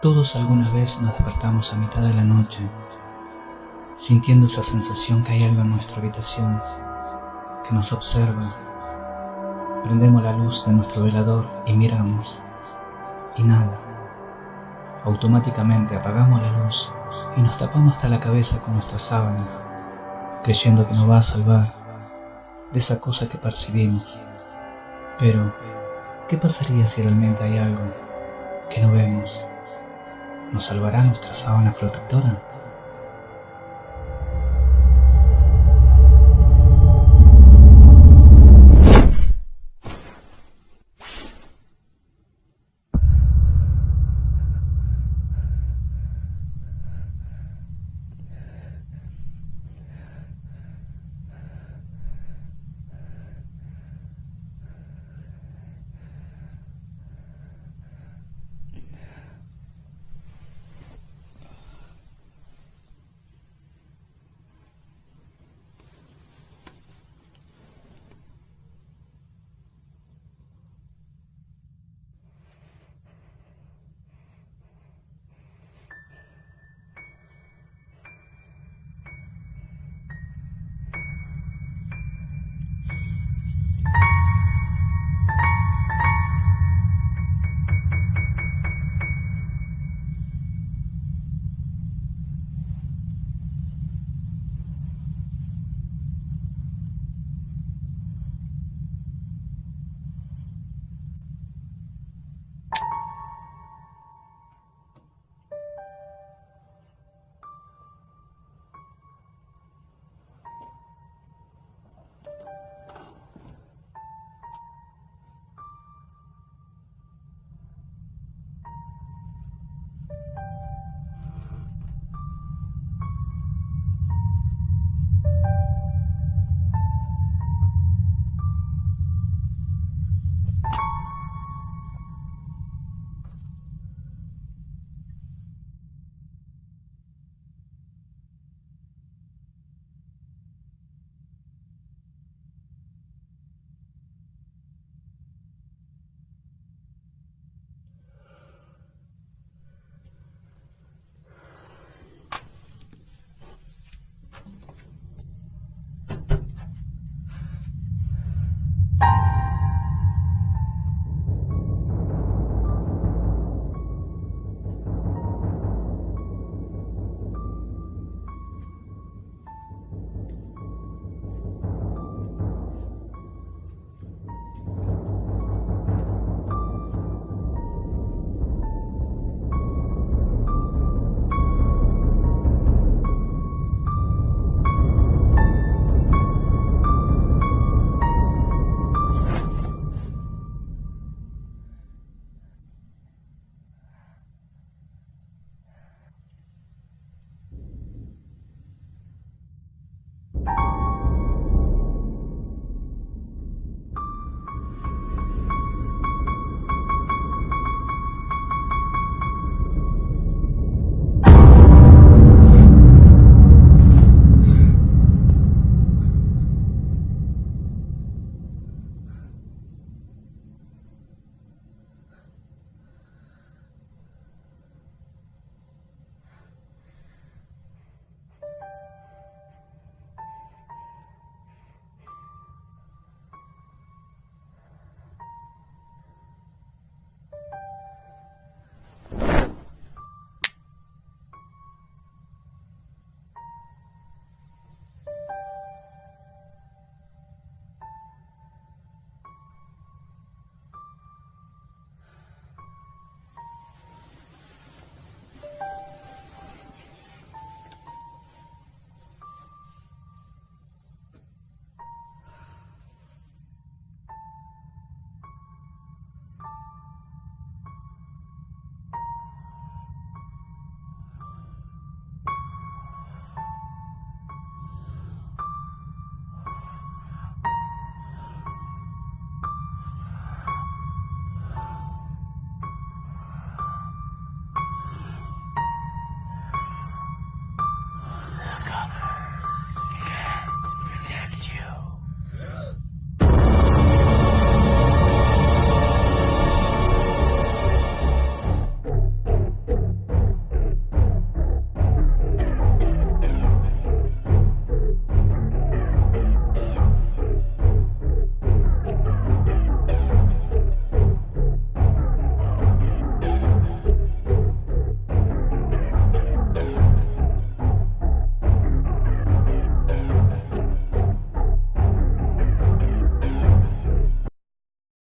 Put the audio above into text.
Todos alguna vez nos despertamos a mitad de la noche, sintiendo esa sensación que hay algo en nuestra habitación, que nos observa. Prendemos la luz de nuestro velador y miramos, y nada. Automáticamente apagamos la luz y nos tapamos hasta la cabeza con nuestras sábanas, creyendo que nos va a salvar de esa cosa que percibimos. Pero, ¿qué pasaría si realmente hay algo que no vemos? ¿Nos salvará nuestra sábana protectora?